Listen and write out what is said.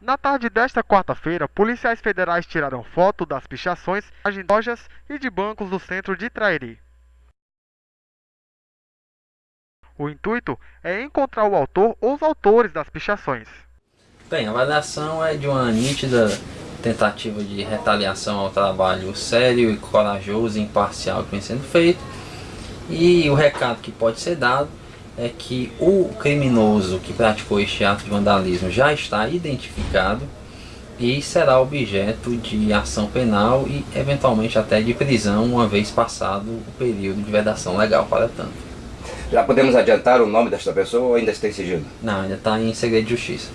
Na tarde desta quarta-feira, policiais federais tiraram foto das pichações de lojas e de bancos do centro de Trairi. O intuito é encontrar o autor ou os autores das pichações. Bem, a avaliação é de uma nítida tentativa de retaliação ao trabalho sério e corajoso e imparcial que vem sendo feito. E o recado que pode ser dado é que o criminoso que praticou este ato de vandalismo já está identificado e será objeto de ação penal e eventualmente até de prisão uma vez passado o período de vedação legal para tanto. Já podemos adiantar o nome desta pessoa ou ainda está em sigilo? Não, ainda está em segredo de justiça.